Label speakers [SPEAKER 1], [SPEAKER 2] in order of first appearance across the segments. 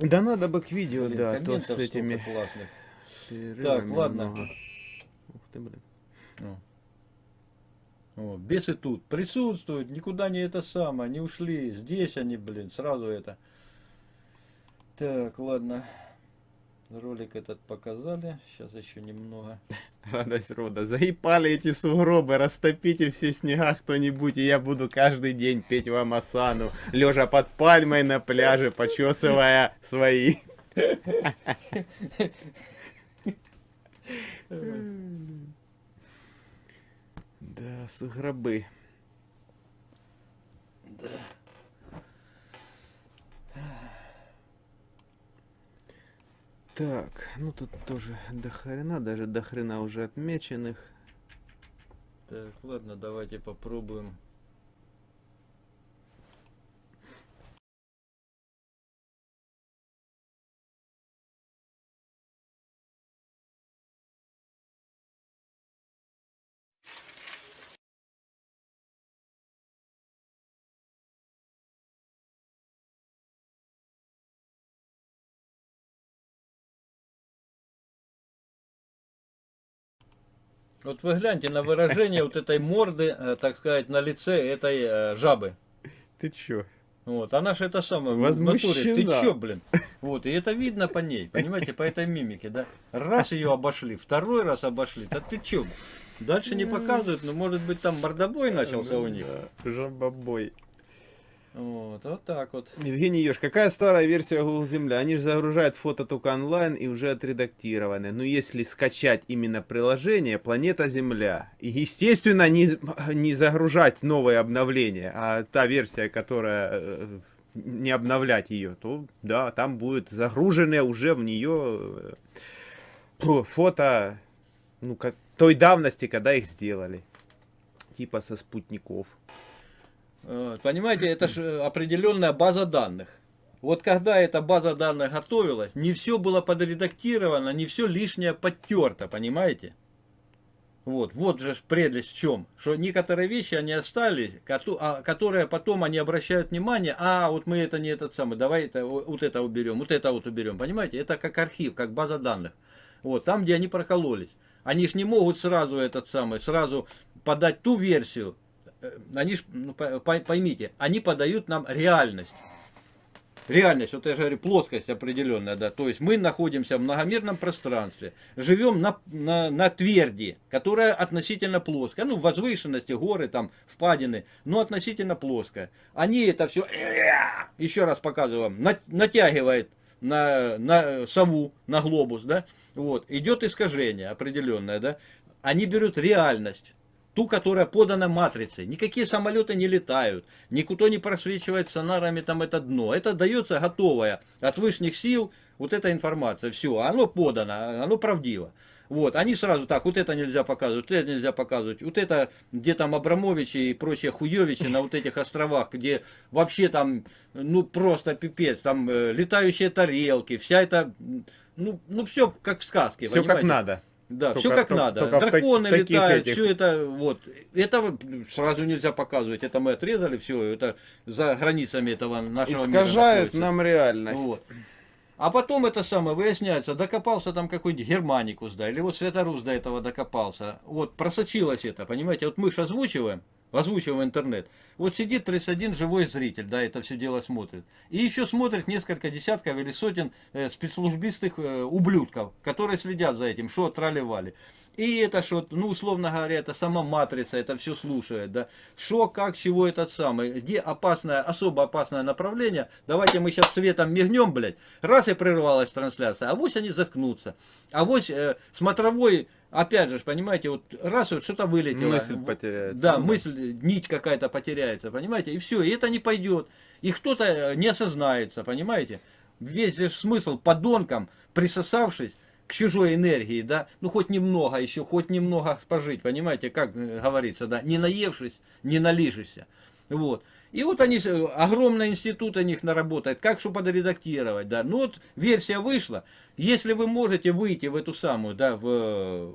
[SPEAKER 1] Да надо бы к видео,
[SPEAKER 2] Блин,
[SPEAKER 1] да, то с этими
[SPEAKER 2] классных.
[SPEAKER 1] перерывами
[SPEAKER 2] ладно.
[SPEAKER 1] много. Ух ты, блин.
[SPEAKER 2] О. О, бесы тут присутствуют, никуда не это самое, не ушли. Здесь они, блин, сразу это. Так, ладно. Ролик этот показали. Сейчас еще немного.
[SPEAKER 1] Радость рода. Заебали эти сугробы, растопите все снега кто-нибудь, и я буду каждый день петь вам осану, лежа под пальмой на пляже, почесывая свои. Да, сугробы. Так, ну тут тоже до хрена, даже до хрена уже отмеченных.
[SPEAKER 2] Так, ладно, давайте попробуем. Вот вы гляньте на выражение вот этой морды, э, так сказать, на лице этой э, жабы.
[SPEAKER 1] Ты чё?
[SPEAKER 2] Вот, она же это самое, в натуре, ты
[SPEAKER 1] Возмущена.
[SPEAKER 2] чё, блин? Вот, и это видно по ней, понимаете, по этой мимике, да? Раз ее обошли, второй раз обошли, да ты чё? Дальше не показывают, но может быть там мордобой начался у них.
[SPEAKER 1] Да, Жабобой.
[SPEAKER 2] Вот, вот так вот.
[SPEAKER 1] Евгений Ёж, какая старая версия Google Земля? Они же загружают фото только онлайн и уже отредактированы. Но если скачать именно приложение Планета Земля, и естественно не, не загружать новые обновления, а та версия, которая э, не обновлять ее, то да, там будет загруженное уже в нее э, фото ну, как, той давности, когда их сделали. Типа со спутников.
[SPEAKER 2] Понимаете, это же определенная база данных. Вот когда эта база данных готовилась, не все было подредактировано, не все лишнее подтерто, понимаете? Вот, вот же прелесть в чем, что некоторые вещи они остались, а, которые потом они обращают внимание, а вот мы это не этот самый, давай это, вот это уберем, вот это вот уберем, понимаете? Это как архив, как база данных. Вот, там, где они прокололись. Они ж не могут сразу этот самый, сразу подать ту версию, Э, они ж, ну, по- по- поймите, они подают нам реальность. Реальность, вот я же говорю, плоскость определенная, да. То есть мы находимся в многомерном пространстве, живем на, на, на тверди, которая относительно плоская. Ну, возвышенности, горы, там, впадины, но относительно плоская. Они это все, еще раз показываю вам, на- натягивает на, на сову, на глобус, да. Вот, идет искажение определенное, да. Они берут реальность ту, которая подана матрицей. Никакие самолеты не летают, никто не просвечивает сонарами там это дно. Это дается готовое от высших сил вот эта информация. Все, оно подано, оно правдиво. Вот, они сразу так, вот это нельзя показывать, вот это нельзя показывать, вот это, где там Абрамовичи и прочие хуевичи на вот этих островах, где вообще там, ну просто пипец, там э, летающие тарелки, вся эта, ну, ну все как в сказке,
[SPEAKER 1] Все как
[SPEAKER 2] понимаете?
[SPEAKER 1] надо.
[SPEAKER 2] Да,
[SPEAKER 1] Только-
[SPEAKER 2] все как
[SPEAKER 1] только-
[SPEAKER 2] надо.
[SPEAKER 1] только так-
[SPEAKER 2] Драконы
[SPEAKER 1] в таких
[SPEAKER 2] летают,
[SPEAKER 1] этих.
[SPEAKER 2] все это вот. Это сразу нельзя показывать. Это мы отрезали все. Это за границами этого нашего мира
[SPEAKER 1] Искажают
[SPEAKER 2] находится.
[SPEAKER 1] нам реальность.
[SPEAKER 2] Вот. А потом это самое выясняется, докопался там какой-нибудь Германикус, да, или вот Светорус до этого докопался. Вот просочилось это, понимаете, вот мы же озвучиваем, озвучиваем в интернет. Вот сидит 31 живой зритель, да, это все дело смотрит. И еще смотрит несколько десятков или сотен э, спецслужбистых э, ублюдков, которые следят за этим, что трали-вали. И это что, ну, условно говоря, это сама матрица, это все слушает, да. Что, как, чего этот самый, где опасное, особо опасное направление, давайте мы сейчас светом мигнем, блядь, раз и прервалась трансляция, а вось они заткнутся. А вось э, смотровой, опять же, понимаете, вот раз вот что-то вылетело.
[SPEAKER 1] Мысль потеряется.
[SPEAKER 2] Да,
[SPEAKER 1] Ну
[SPEAKER 2] мысль, нить какая-то потеряется, понимаете, и все, и это не пойдет. И кто-то э, не осознается, понимаете. Весь же смысл подонкам, присосавшись к чужой энергии, да, ну хоть немного еще, хоть немного пожить, понимаете, как э, говорится, да, не наевшись, не налижешься. Вот. И вот они, э, огромный институт у них наработает, как что подредактировать, да. Ну вот версия вышла, если вы можете выйти в эту самую, да, в,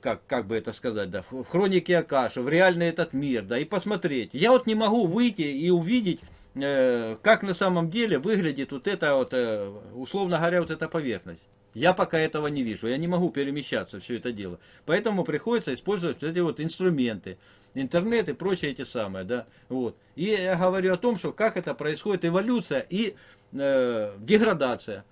[SPEAKER 2] как, как бы это сказать, да, в хронике Акаши, в реальный этот мир, да, и посмотреть. Я вот не могу выйти и увидеть э, как на самом деле выглядит вот эта вот, э, условно говоря, вот эта поверхность. Я пока этого не вижу, я не могу перемещаться, все это дело. Поэтому приходится использовать эти вот инструменты, интернет и прочие эти самые, да, вот. И я говорю о том, что как это происходит эволюция и э, деградация.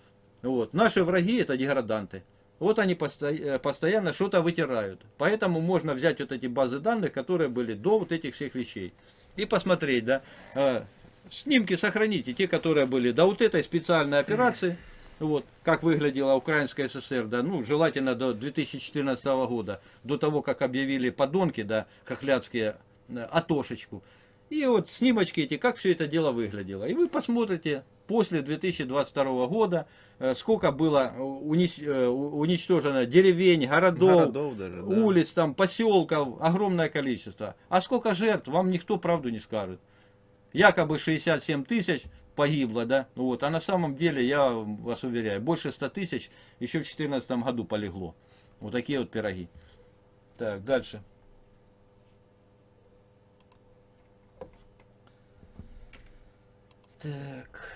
[SPEAKER 2] Вот. Наши враги это деграданты. Вот они э, постоянно что-то вытирают. Поэтому можно взять вот эти базы данных, которые были до вот этих всех вещей. И посмотреть, да, э, снимки сохраните, те, которые были до вот этой специальной операции, вот, как выглядела Украинская ССР, да, ну, желательно до 2014 года, до того, как объявили подонки, да, хохлядские, э, Атошечку. И вот снимочки эти, как все это дело выглядело. И вы посмотрите после 2022 года, э, сколько было э, уничтожено деревень, городов,
[SPEAKER 1] Городов даже, да.
[SPEAKER 2] улиц, там, поселков, огромное количество. А сколько жертв, вам никто правду не скажет. Якобы 67 тысяч погибло, да, вот, а на самом деле, я вас уверяю, больше 100 тысяч еще в 2014 году полегло. Вот такие вот пироги. Так, дальше. Так.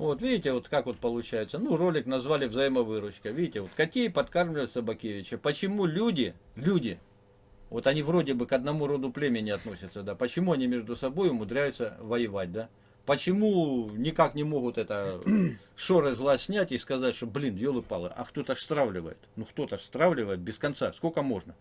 [SPEAKER 2] Вот, видите, вот как вот получается. Ну, ролик назвали взаимовыручка. Видите, вот какие подкармливают Собакевича. Почему люди, люди, вот они вроде бы к одному роду племени относятся, да, почему они между собой умудряются воевать, да? Почему никак не могут это шоры зла снять и сказать, что, блин, елы-палы, а кто-то ж стравливает. Ну, кто-то ж стравливает без конца. Сколько можно?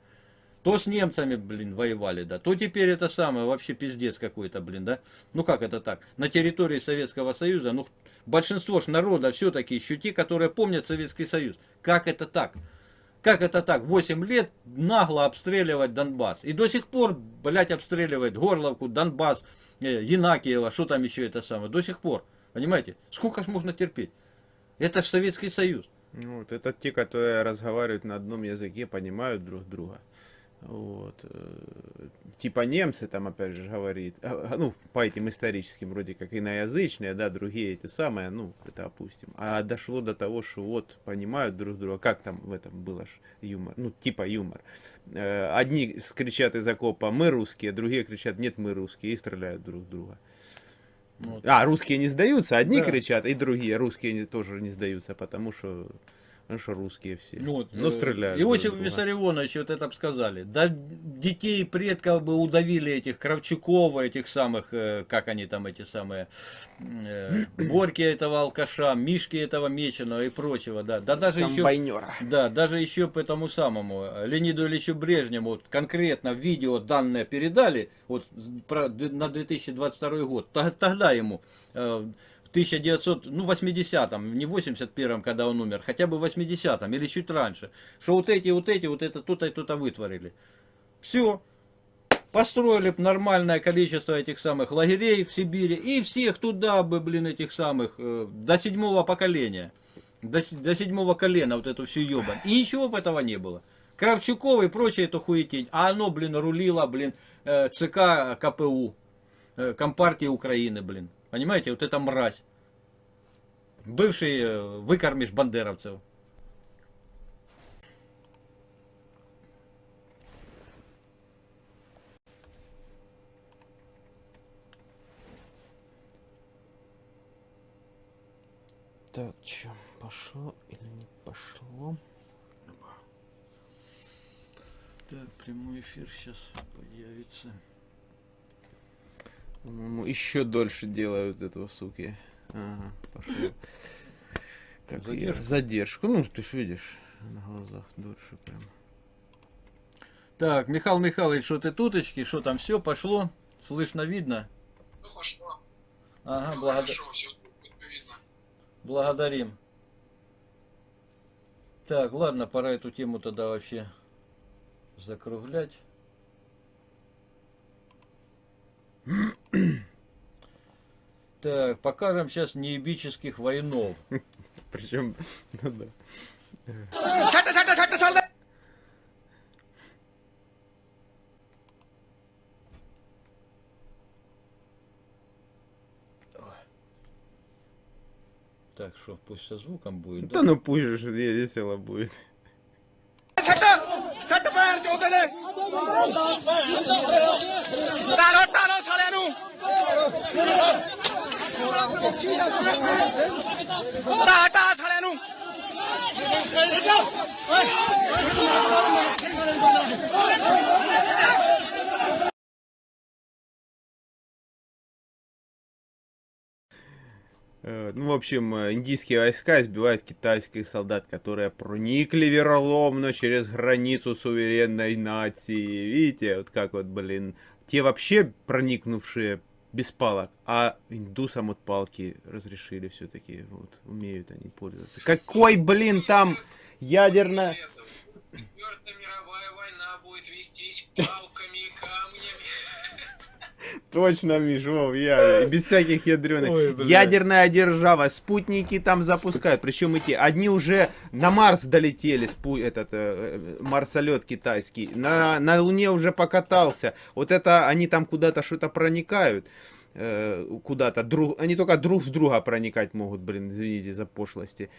[SPEAKER 2] То с немцами, блин, воевали, да, то теперь это самое, вообще пиздец какой-то, блин, да. Ну как это так? На территории Советского Союза, ну, большинство ж народа все-таки еще те, которые помнят Советский Союз. Как это так? Как это так? 8 лет нагло обстреливать Донбасс. И до сих пор, блядь, обстреливает Горловку, Донбасс, э, Янакиево, что там еще это самое. До сих пор. Понимаете? Сколько ж можно терпеть? Это ж Советский Союз.
[SPEAKER 1] Ну, Вот, это те, которые разговаривают на одном языке, понимают друг друга. Вот. э, Типа немцы там, опять же, говорит, а, а, ну, по этим историческим, вроде как иноязычные, да, другие эти самые, ну, это опустим. А дошло до того, что вот, понимают друг друга, как там в этом было ж юмор, ну, типа юмор. Э, Одни кричат из окопа, мы русские, другие кричат, нет, мы русские, и стреляют друг друга.
[SPEAKER 2] Вот.
[SPEAKER 1] А, русские не сдаются, одни
[SPEAKER 2] Да.
[SPEAKER 1] кричат, и другие, русские тоже не сдаются, потому что, ну, что русские все.
[SPEAKER 2] Ну, вот,
[SPEAKER 1] ну
[SPEAKER 2] э,
[SPEAKER 1] стреляют.
[SPEAKER 2] Иосиф
[SPEAKER 1] в друга.
[SPEAKER 2] Виссарионович вот это бы сказали. Да детей предков бы удавили этих Кравчукова, этих самых, э, как они там эти самые, э, Борьки этого алкаша, Мишки этого Меченого и прочего, да. Да даже еще... Да, даже еще по этому самому э, Леониду Ильичу Брежневу вот конкретно видео данные передали вот про, на 2022 год. Тогда ему э, в 1900, ну 80-м, не 81-м, когда он умер, хотя бы в 80-м или чуть раньше, что вот эти, вот эти, вот это, то-то и то-то вытворили. Все. Построили б нормальное количество этих самых лагерей в Сибири и всех туда бы, блин, этих самых, э, до седьмого поколения до, до седьмого колена вот эту всю ебань. И ничего бы этого не было. Кравчуков и прочее это хуетень. А оно, блин, рулило, блин, э, ЦК КПУ, э, Компартии Украины, блин. Понимаете, вот эта мразь. Бывший э, выкормиш бандеровцев.
[SPEAKER 1] Так, что, пошло или не пошло?
[SPEAKER 2] Так, прямой эфир сейчас появится.
[SPEAKER 1] По-моему, еще дольше делают этого, суки. Ага, пошло. Как
[SPEAKER 2] Задержку?
[SPEAKER 1] её- Задержку. Ну, ты ж видишь, на глазах дольше прям.
[SPEAKER 2] Так, Михаил Михайлович, что ты туточки, что там все пошло? Слышно, видно?
[SPEAKER 3] Ну, пошло.
[SPEAKER 2] Ага,
[SPEAKER 3] Ну,
[SPEAKER 2] благодар-
[SPEAKER 3] Хорошо, все видно.
[SPEAKER 2] Благодарим. Так, ладно, пора эту тему тогда вообще закруглять. Так, покажем сейчас неебических воинов.
[SPEAKER 1] Причем, ну да.
[SPEAKER 2] Так, что, пусть со звуком будет?
[SPEAKER 1] Да, да ну пусть же весело будет.
[SPEAKER 4] Taro, taro, salero! ਚੋਦੇ ਦੇ ਟਾਲੋ ਟਾਲੋ ਸਾਲਿਆਂ ਨੂੰ ਟਾ ਟਾ ਸਾਲਿਆਂ ਨੂੰ
[SPEAKER 1] Э, Ну, в общем, э, индийские войска избивают китайских солдат, которые проникли вероломно через границу суверенной нации. Видите, вот как вот, блин, те вообще проникнувшие без палок, а индусам вот палки разрешили все-таки, вот, умеют они пользоваться. Какой, блин, там ядерная...
[SPEAKER 3] Четвертая мировая война будет вестись палками и камнями.
[SPEAKER 1] Точно, Миш, Вов, я, без всяких ядреных.
[SPEAKER 2] Ой.
[SPEAKER 1] Ядерная держава, спутники там запускают, причем эти, одни уже на Марс долетели, спу, этот э, э, марсолет китайский, на, на Луне уже покатался, вот это, они там куда-то что-то проникают, куда-то, друг, они только друг в друга проникать могут, блин, извините за пошлости.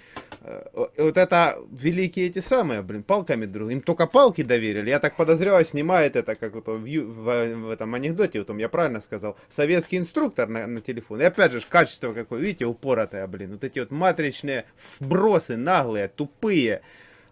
[SPEAKER 1] Э, вот это великие эти самые, блин, палками друг, им только палки доверили, я так подозреваю, снимает это, как вот в, в, в этом анекдоте, вот я правильно сказал, советский инструктор на, на телефон, и опять же, качество какое, видите, упоротое, блин, вот эти вот матричные вбросы, наглые, тупые,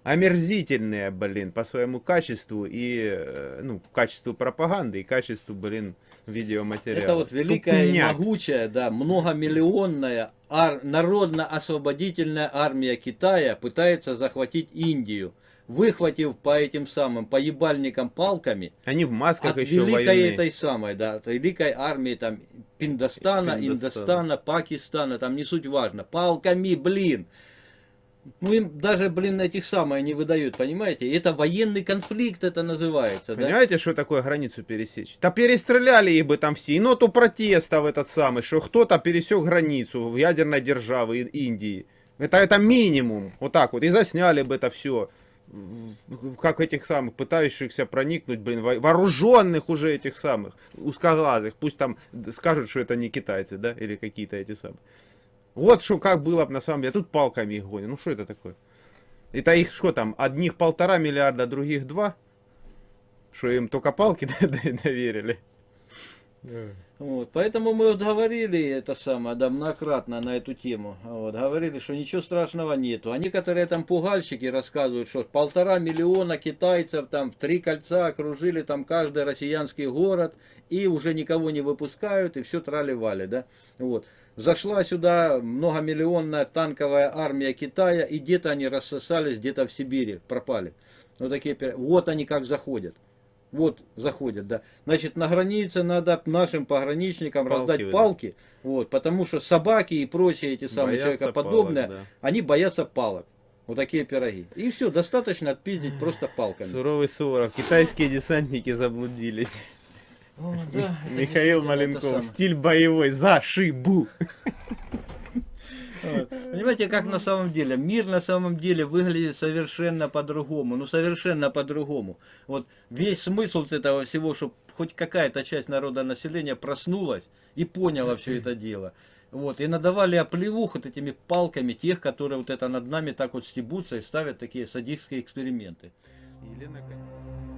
[SPEAKER 1] омерзительные, блин, по своему качеству и, э, ну, качеству пропаганды и качеству, блин, видеоматериала.
[SPEAKER 2] Это вот великая и
[SPEAKER 1] Тупняк.
[SPEAKER 2] могучая, да, многомиллионная ар- народно-освободительная армия Китая пытается захватить Индию, выхватив по этим самым поебальникам палками
[SPEAKER 1] Они в масках
[SPEAKER 2] от
[SPEAKER 1] еще
[SPEAKER 2] великой
[SPEAKER 1] воюют.
[SPEAKER 2] этой самой, да, от великой армии там Пиндостана,
[SPEAKER 1] Пиндостана.
[SPEAKER 2] Индостана, Пакистана, там не суть важно, палками, блин. Ну им даже, блин, этих самых не выдают, понимаете? Это военный конфликт это называется, да?
[SPEAKER 1] Понимаете, что такое границу пересечь? Да перестреляли их бы там все. И ноту в этот самый, что кто-то пересек границу в ядерной державы Индии. Это, это минимум. Вот так вот. И засняли бы это все. Как этих самых, пытающихся проникнуть, блин, во- вооруженных уже этих самых, узкоглазых. Пусть там скажут, что это не китайцы, да, или какие-то эти самые. Вот что как было бы на самом деле. Тут палками их гонят. Ну что это такое? Это их что там, одних полтора миллиарда, других два? Что им только палки доверили?
[SPEAKER 2] Вот, поэтому мы вот говорили это самое, да, многократно на эту тему. Вот, говорили, что ничего страшного нету. А некоторые там пугальщики рассказывают, что полтора миллиона китайцев там в три кольца окружили там каждый россиянский город и уже никого не выпускают и все трали-вали, да. Вот. Зашла сюда многомиллионная танковая армия Китая и где-то они рассосались, где-то в Сибири пропали. Вот такие, вот они как заходят. Вот заходят, да. Значит, на границе надо нашим пограничникам
[SPEAKER 1] Палки
[SPEAKER 2] раздать
[SPEAKER 1] выдать.
[SPEAKER 2] палки, вот, потому что собаки и прочие эти самые
[SPEAKER 1] Боятся
[SPEAKER 2] человекоподобные,
[SPEAKER 1] палок,
[SPEAKER 2] они боятся палок. Вот такие пироги. И все, достаточно отпиздить просто палками.
[SPEAKER 1] Суровый Суворов. Китайские десантники заблудились.
[SPEAKER 2] О, да,
[SPEAKER 1] Михаил Маленков. Стиль боевой. За шибу.
[SPEAKER 2] Понимаете, как на самом деле? Мир на самом деле выглядит совершенно по-другому. Ну, совершенно по-другому. Вот весь смысл вот этого всего, чтобы хоть какая-то часть народа населения проснулась и поняла все это дело. Вот, и надавали оплевух вот этими палками тех, которые вот это над нами так вот стебутся и ставят такие садистские эксперименты.
[SPEAKER 1] Елена Кон-